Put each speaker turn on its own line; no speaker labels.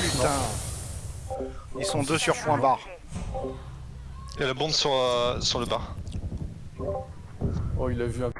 putain Ils sont deux sur point barre.
Il y a la bombe sur, euh, sur le bar.
Oh, il a vu un